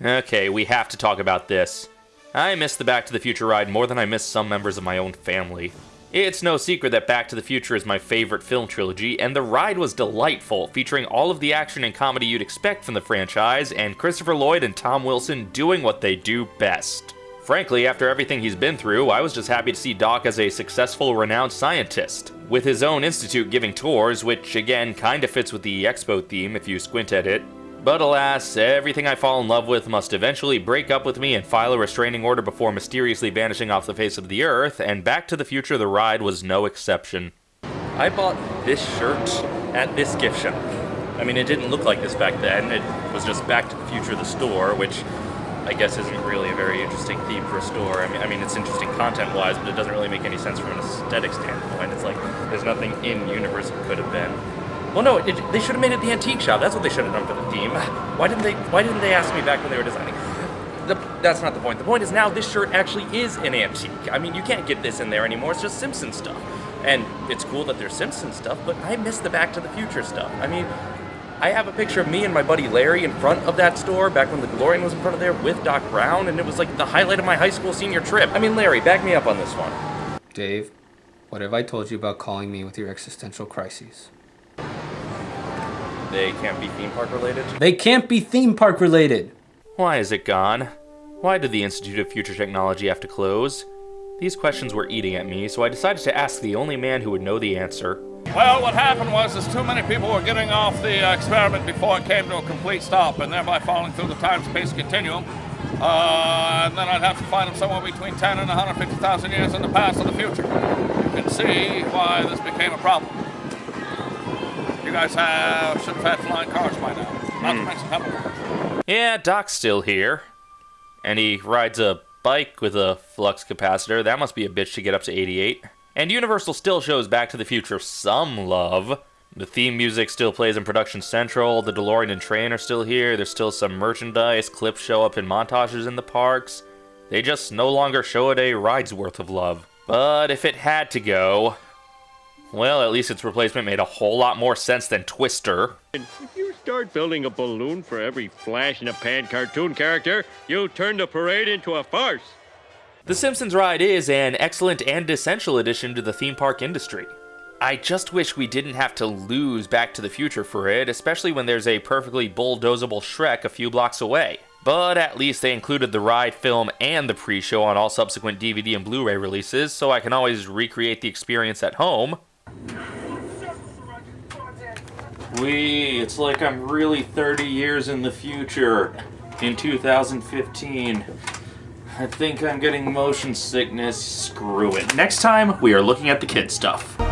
Okay, we have to talk about this. I miss the Back to the Future ride more than I miss some members of my own family. It's no secret that Back to the Future is my favorite film trilogy, and the ride was delightful, featuring all of the action and comedy you'd expect from the franchise, and Christopher Lloyd and Tom Wilson doing what they do best. Frankly, after everything he's been through, I was just happy to see Doc as a successful, renowned scientist, with his own institute giving tours, which again kinda fits with the Expo theme if you squint at it. But alas, everything I fall in love with must eventually break up with me and file a restraining order before mysteriously vanishing off the face of the earth, and Back to the Future the ride was no exception. I bought this shirt at this gift shop. I mean, it didn't look like this back then. It was just Back to the Future the store, which I guess isn't really a very interesting theme for a store. I mean, I mean it's interesting content-wise, but it doesn't really make any sense from an aesthetic standpoint. It's like there's nothing in universe it could have been. Well, no, it, they should have made it the antique shop. That's what they should have done for the theme. Why didn't they? Why didn't they ask me back when they were designing? The, that's not the point. The point is now this shirt actually is an antique. I mean, you can't get this in there anymore. It's just Simpson stuff. And it's cool that there's Simpson stuff, but I miss the Back to the Future stuff. I mean, I have a picture of me and my buddy Larry in front of that store back when the DeLorean was in front of there with Doc Brown, and it was like the highlight of my high school senior trip. I mean, Larry, back me up on this one. Dave, what have I told you about calling me with your existential crises? They can't be theme park related? They can't be theme park related! Why is it gone? Why did the Institute of Future Technology have to close? These questions were eating at me, so I decided to ask the only man who would know the answer. Well, what happened was is too many people were getting off the uh, experiment before it came to a complete stop, and thereby falling through the time-space continuum. Uh, and then I'd have to find them somewhere between 10 and 150,000 years in the past or the future. You can see why this became a problem. You guys have, should have had flying cars by now. Not to hmm. mention helicopters. Yeah, Doc's still here. And he rides a bike with a flux capacitor. That must be a bitch to get up to 88. And Universal still shows Back to the Future some love. The theme music still plays in Production Central, the DeLorean and train are still here, there's still some merchandise, clips show up in montages in the parks. They just no longer show it a ride's worth of love. But if it had to go, well, at least its replacement made a whole lot more sense than Twister. If you start building a balloon for every flash in a pan cartoon character, you'll turn the parade into a farce. The Simpsons ride is an excellent and essential addition to the theme park industry. I just wish we didn't have to lose Back to the Future for it, especially when there's a perfectly bulldozable Shrek a few blocks away. But at least they included the ride film and the pre-show on all subsequent DVD and Blu-ray releases, so I can always recreate the experience at home. We, it's like I'm really 30 years in the future, in 2015. I think I'm getting motion sickness. Screw it. Next time, we are looking at the kid stuff.